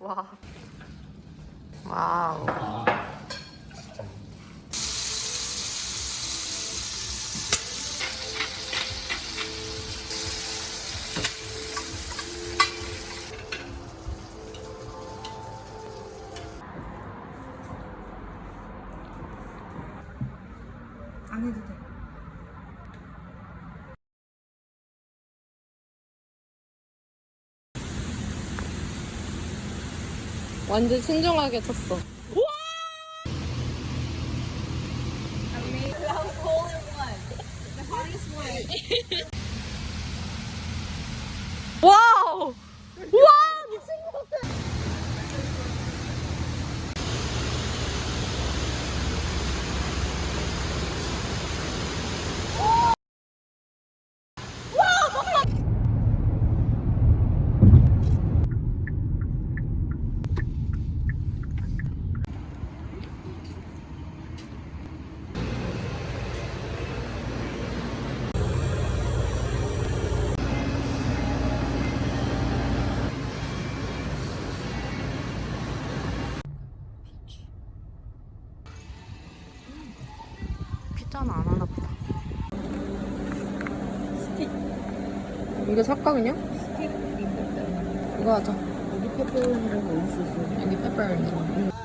와. 와우. 완전 신중하게 쳤어. 와우! 와 미친 것 같아. 피자는 안 하나 보다. 스틱. 이거 살까 그냥? 스틱. 이거 하자. 여기 페퍼로니라고 어디 있었어? 여기 페퍼로니.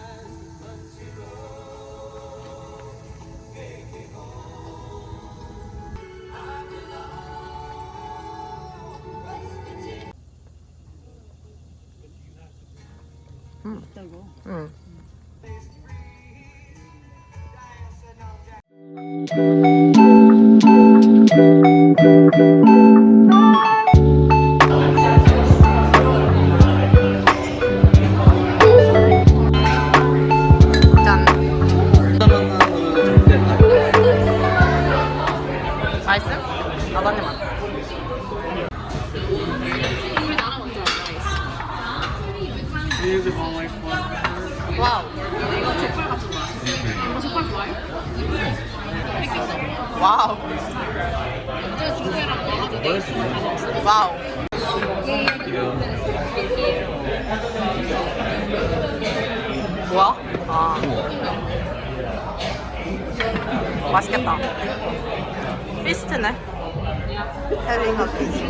짠. 와우. 와우. 뭐야? 아. 맛있겠다. 피스트네. 어 피스트.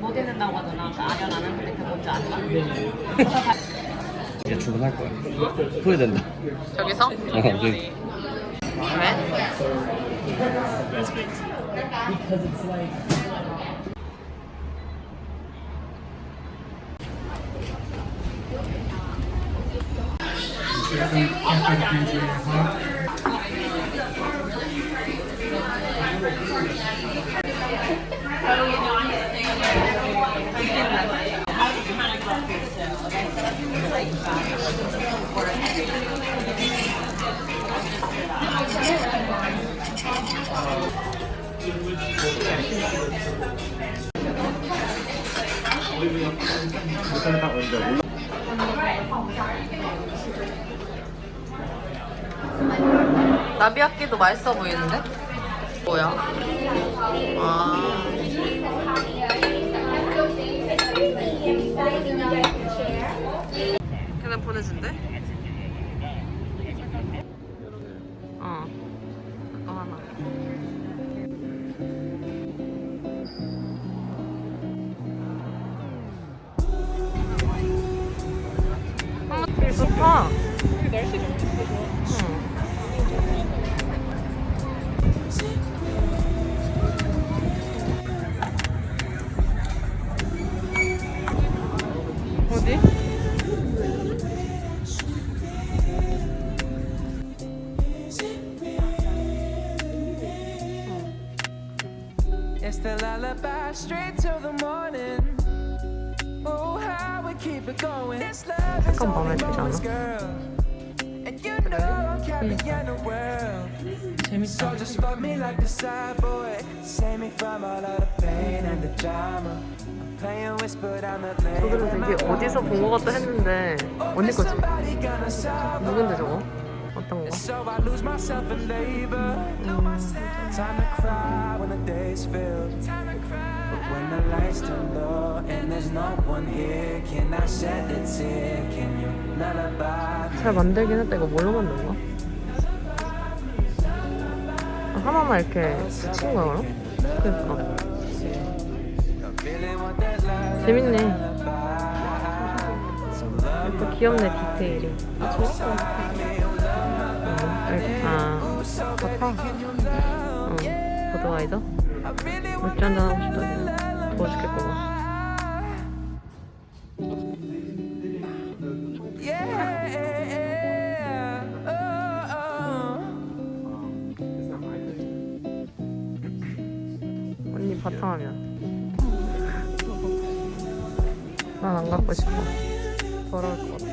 못 읽는다고 하잖아. 그 아련 안 하는 플레이트 뭔지 알까? 이제 주문할 거야 후회된다 저기서? 어 저기 왜? different different countries as well. 나비야끼도 맛있어 보이는데? 뭐야? 아. 보내 So just fuck me like the side boy. Save me from all of the pain and the drama. Lane. 저기는 되게 어디서 본 것 같다 했는데 언니 거지? 누군데 저거? 어떤 거? So I lose myself in labor. Time to cry when the days fill. But when the lights turn low and there's no one here, can I shed a tear? Can you lullaby? 잘 만들긴 했다. 이거 뭘로 만든 거야? 하나만 이렇게 붙인 거야 그럼? 그니까 재밌네. 또 귀엽네 디테일이. 아 재밌다. 아 좋다. 응. 버드와이저? 맥주 한잔 하고 싶다. 더워 죽겠구만. Yeah. 바탕하면. 난 안 갖고 싶어. 더러울 것 같아.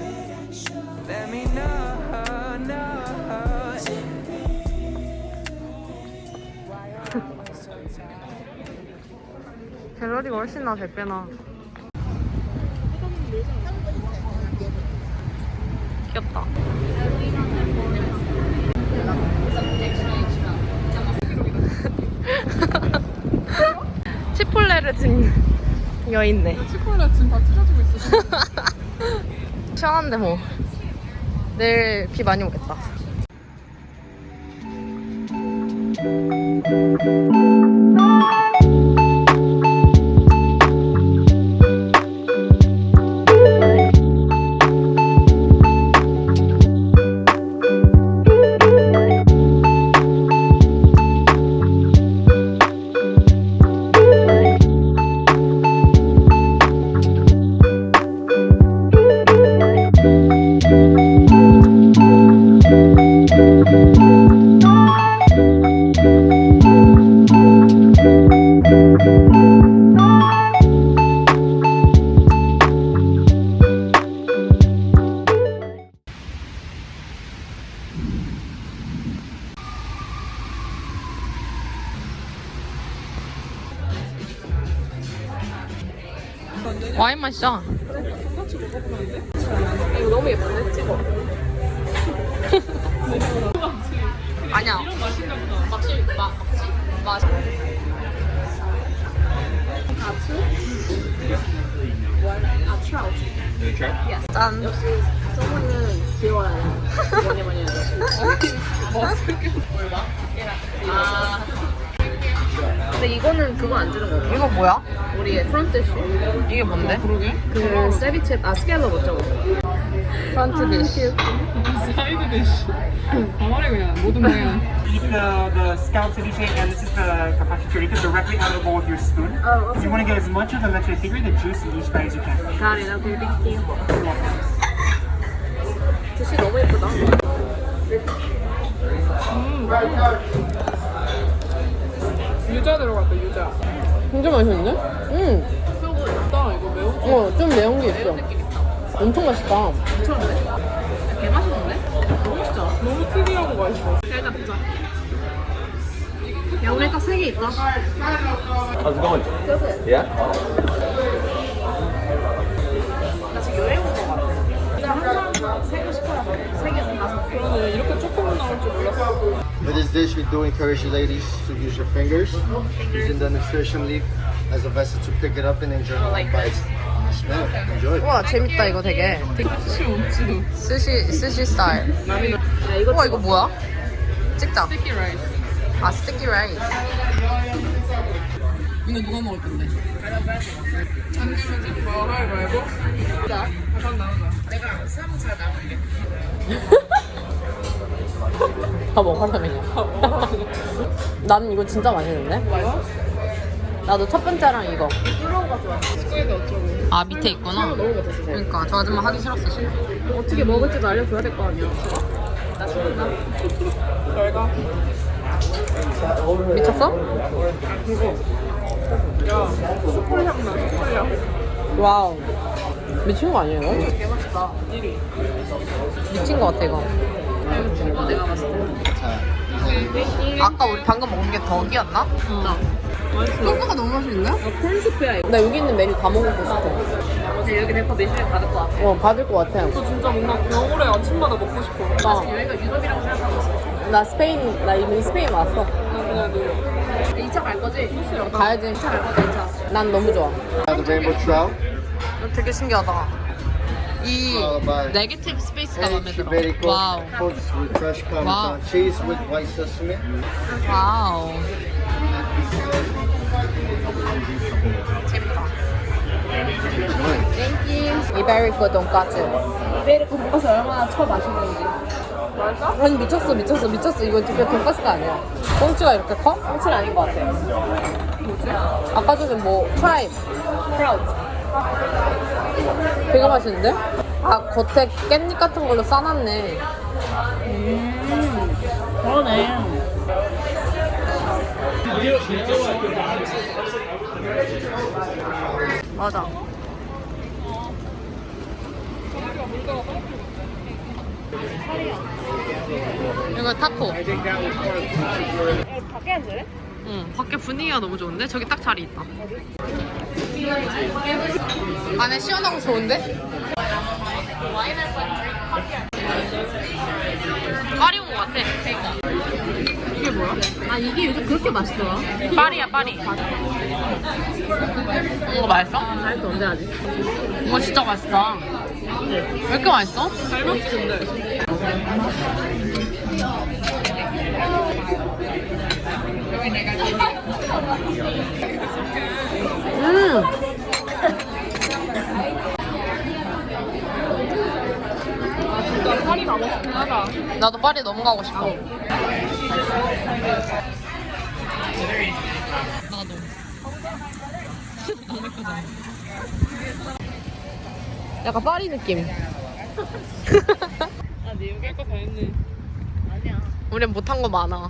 갤러리가 훨씬 나 100배나. 귀엽다. 치폴레를 든 여인네. 치콜라 지금 다 찢어지고 있어. 시원한데 뭐. 내일 비 많이 오겠다. 와인 마시자. 이거 너무 예쁜데? 찍어. 아니야. 막시, 마, 막시, 맛. 짠. 소문은 귀여워야 돼. 뭐니 뭐니 해도. 아, 근데 이거는 그거 안 주는 거야. 이거 뭐야? 우리의 프런트 쇼. 이게 뭔데? 그러게. 그 세비체 아 스칼럽 어쩌고. 프런트 디쉬. 사이드 디쉬. 가만히 그냥 모든 모양. eat the, the scallop ceviche and this is the carpaccio chorizo directly out of the bowl with your spoon. Oh, You want to get as much of the leche tigre, the juice in each bite as you can. got it. Okay, thank you. 디쉬 너무 예쁘다. 유자 들어갔다 유자. 진짜 맛있는데? 응. 그거 있다 이거 매운 거. 어, 좀 매운 게 있어. 엄청 맛있다. 개 맛있는데? 너무 맛있잖아. 너무 특이하고 맛있어. 잘 잡자. 야 우리 딱세개 있다. How's it going? Yeah? 그 For this dish, we do encourage you ladies to use your fingers, using the nutrition leaf as a vessel to pick it up and enjoy like bites. Smell, enjoy. 우와 재밌다 이거 되게. 혹시 없지도. 스시 스시 스타일. 나비는 우와 이거 뭐야? 찍자. 스티키 라이스. 아 스티키 라이스. 이거 누가 먹을 건데? 안 내면 지금 뭐 하고 말고? 자, 나오자. 내가 사무차 나올게. 다 먹으라면요. 나는 이거 진짜 맛있는데? 나도 첫 번째랑 이거. squid 어쩌고. 아 밑에 있구나. 그러니까 저 아줌마 하기 싫었어 지금. 어떻게 먹을지도 알려줘야 될 거 아니야. 나 죽는다. 별가. 미쳤어? 야, 숯불 향 나, 숯불 향. Wow. 미친 거 아니에요? 이거? 개 맛있다. 1위. 미친 거 같아 이거. 이거 내가 봤을 때. 아까 우리 방금 먹은 게 덕이었나? 맛있어. 소스가 너무 맛있는데? 아, 콘스프야, 이거. 나 여기 있는 메뉴 다 먹어보고 싶어. 근데 여기 내거 메시지 받을 것 같아. 어 받을 것 같아. 저 진짜 뭔가 겨울에 아침마다 먹고 싶어. 어. 여기가 유럽이라고 생각하고 있어. 나 스페인 나 이미 스페인 왔어. 나 그냥 그 2차 갈 거지? 소스랑. 가야지. 2차 갈 거지, 2차. 난 너무 좋아. Now the rainbow trout, 되게 신기하다. 이 negative space가 마음에 egg 들어. Wow. sesame. Wow. 재밌다. Thank you. 이베리코 돈까스. 이베리코 돈가스 얼마나 처 맛있는지. 맛있어? 아니 미쳤어 미쳤어 미쳤어 이거 진짜 돈까스가 아니야. 꽁치가 이렇게 커? 꽁치는 아닌 것 같아. 뭐지? 아까 전에 뭐 프라임. 프라우드. 되게 맛있는데? 아 겉에 깻잎 같은 걸로 싸놨네. 그러네. 맞아. 이거 타코. 밖에 앉을래? 응, 밖에 분위기가 너무 좋은데? 저기 딱 자리 있다. 안에 시원하고 좋은데? 파리 온 것 같아. 이게 뭐야? 아, 이게 요즘 그렇게 맛있더라. 파리야, 파리. 이거 맛있어? 다이어트 언제 하지? 이거 진짜 맛있다. 왜 이렇게 맛있어? 잘 먹지, 근데. 음! 아, 진짜 파리 가고 싶긴 하다. 나도 파리 너무 가고 싶어. 나도. 약간 파리 느낌. 아, 네 여기 할거 다 했네. 우린 못한 거 많아.